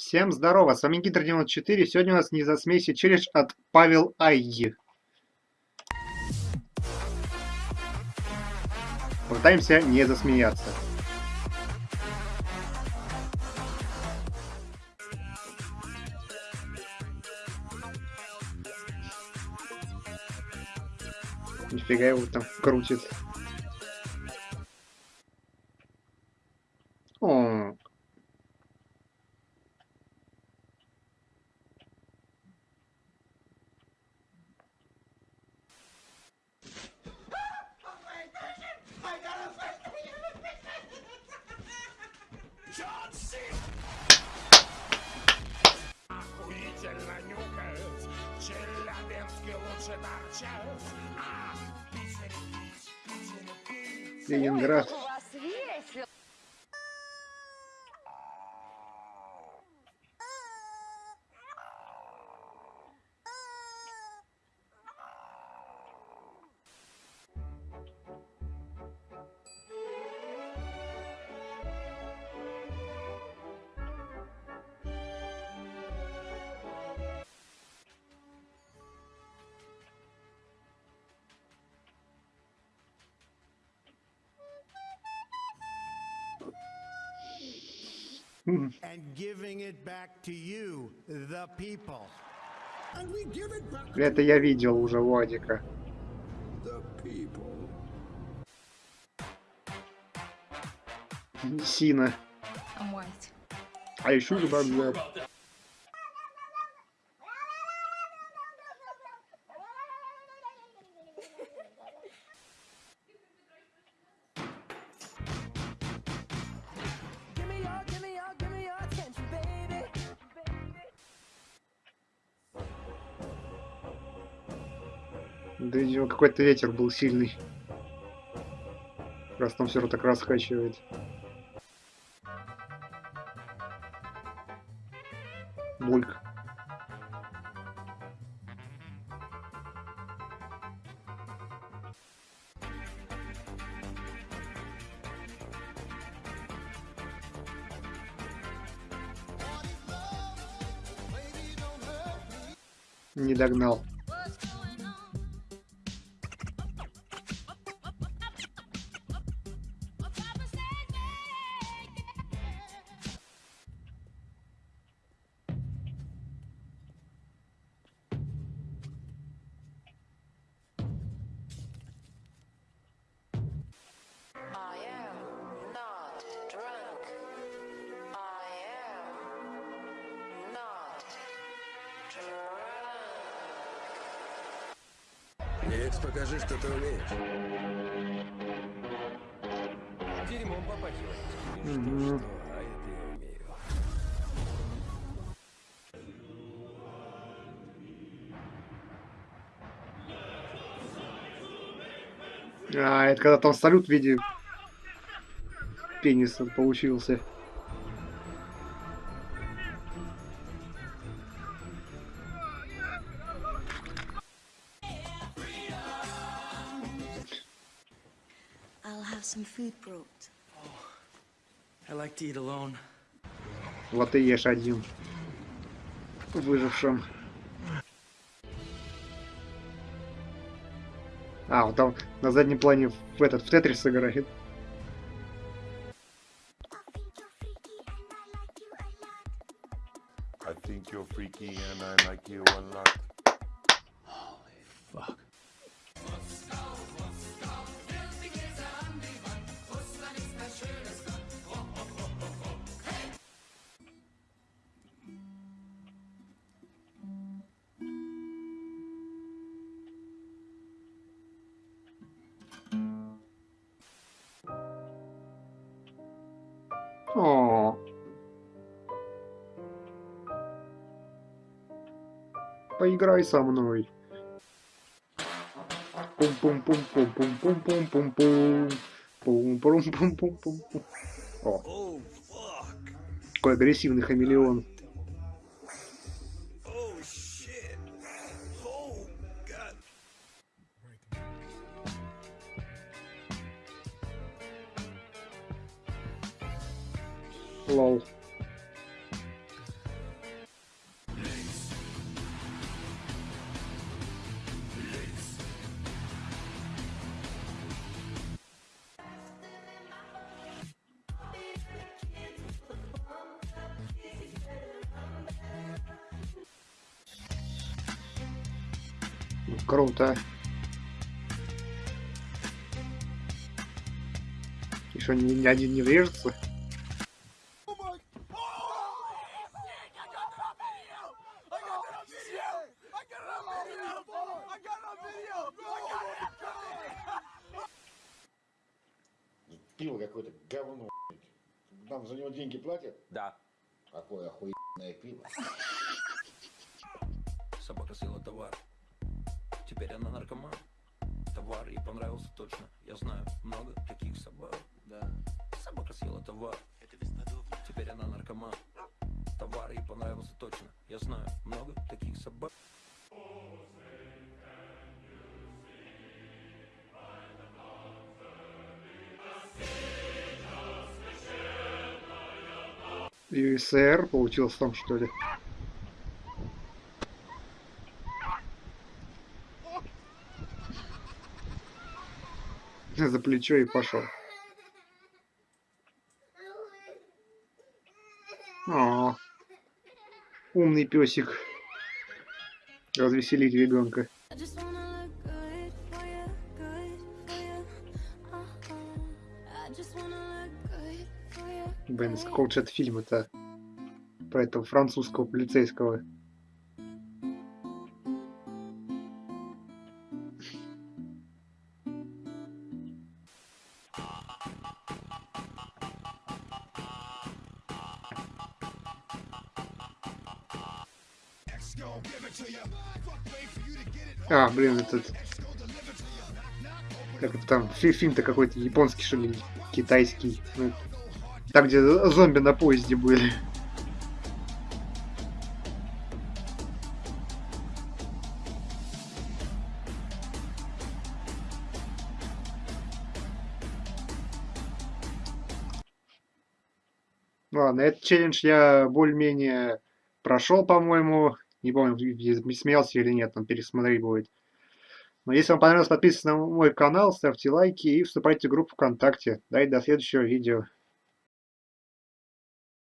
Всем здорово, с вами Гидр 94, сегодня у нас не засмейся челлендж от Павел Айги. Пытаемся не засмеяться. Нифига его там крутит. Нюхает, Челябинский лучше торчат. А, в Питере пить. Ленинград. Это я видел уже Владика. Сина. А еще Да видимо, какой-то ветер был сильный. Раз там все так раскачивает. Бульк. Не догнал. Никс, покажи, что ты умеешь. Дерьмом попахивает. Мгм. Что, а это я умею. А, это когда там салют в виде пениса получился. Have some food brought. I like to eat alone. Вот и ешь один. Выжившим. А, вот там на заднем плане в этот в Тетрис играет. Поиграй со мной. Пум-пум-пум-пум-пум-пум-пум-пум. Пум-пум-пум-пум-пум. О. Какой агрессивный хамелеон. Лол. Круто. И что, ни, ни один не врежется? Пиво какое-то говно. Нам за него деньги платят? Да. Какое охуенное пиво. Собака съела товар. Теперь она наркоман. Товар ей понравился точно. Я знаю много таких собак. Да. Собака съела товар. Это бесподобно. Теперь она наркоман. Товар ей понравился точно. Я знаю много таких собак. ЮСР получился там, что ли? За плечо и пошел. О, умный песик. Развеселить ребенка. Блин, какого же фильма-то? Про этого французского полицейского. А, блин, этот... Как это там? фи- Фильм-то какой-то японский, что ли, китайский. Ну, там, где зомби на поезде были. Ладно, этот челлендж я более-менее прошел, по-моему. Не помню, смеялся или нет, там пересмотреть будет. Но если вам понравилось, подписывайтесь на мой канал, ставьте лайки и вступайте в группу ВКонтакте. Да и до следующего видео.